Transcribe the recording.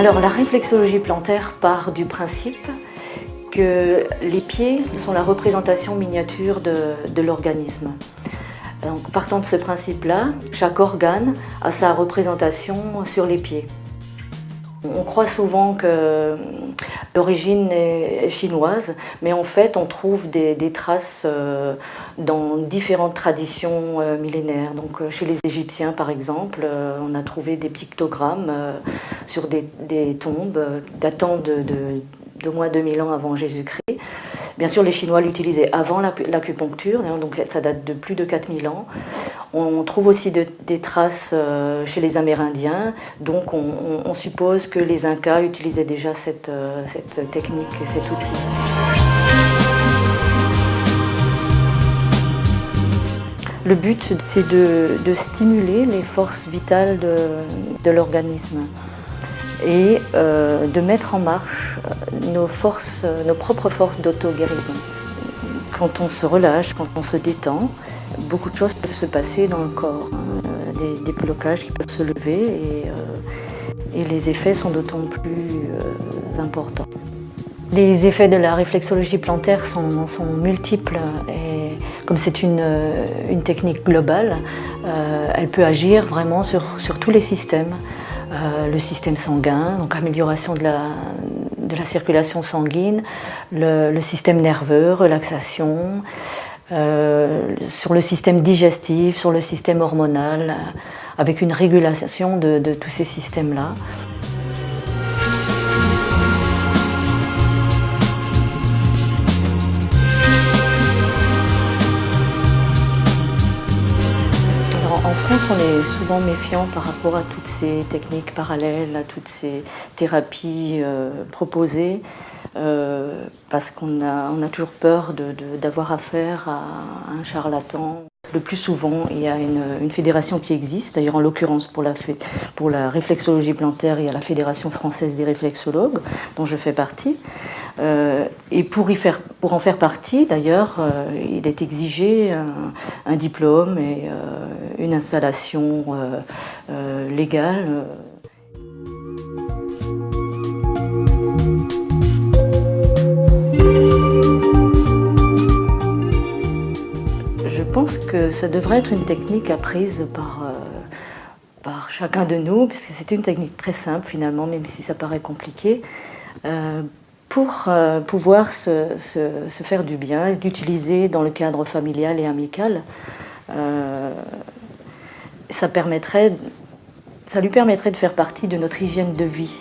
Alors la réflexologie plantaire part du principe que les pieds sont la représentation miniature de, l'organisme. Donc partant de ce principe-là, chaque organe a sa représentation sur les pieds. On croit souvent que l'origine est chinoise, mais en fait on trouve des, traces euh, dans différentes traditions euh, millénaires. Donc euh, chez les Égyptiens par exemple, on a trouvé des pictogrammes sur des, tombes datant de, de moins 2000 ans avant Jésus-Christ. Bien sûr, les Chinois l'utilisaient avant l'acupuncture, donc ça date de plus de 4000 ans. On trouve aussi des traces euh, chez les Amérindiens, donc on, suppose que les Incas utilisaient déjà cette, euh, technique et cet outil. Le but, c'est de, stimuler les forces vitales de l'organisme et euh, de mettre en marche nos, forces, nos propres forces d'auto-guérison. Quand on se relâche, quand on se détend, beaucoup de choses peuvent se passer dans le corps. Euh, des, blocages qui peuvent se lever et, euh, les effets sont d'autant plus importants. Les effets de la réflexologie plantaire sont, multiples et comme c'est une, technique globale, elle peut agir vraiment sur tous les systèmes. Euh, le système sanguin, donc amélioration de la, de la circulation sanguine, le, système nerveux, relaxation, euh, sur le système digestif, sur le système hormonal, avec une régulation de, de tous ces systèmes-là. On est souvent méfiant par rapport à toutes ces techniques parallèles, à toutes ces thérapies euh, proposées, euh, parce qu'on a, toujours peur d'avoir affaire à un charlatan. Le plus souvent, il y a une, fédération qui existe, d'ailleurs en l'occurrence pour la, pour la réflexologie plantaire, il y a la Fédération française des réflexologues, dont je fais partie. Euh, et pour, y faire, pour en faire partie, d'ailleurs, euh, il est exigé un, diplôme et euh, une installation légale. Je pense que ça devrait être une technique apprise par, euh, par chacun de nous, puisque c'est une technique très simple finalement, même si ça paraît compliqué, euh, pour euh, pouvoir se, faire du bien, l'utiliser dans le cadre familial et amical. permettrait, ça lui permettrait de faire partie de notre hygiène de vie.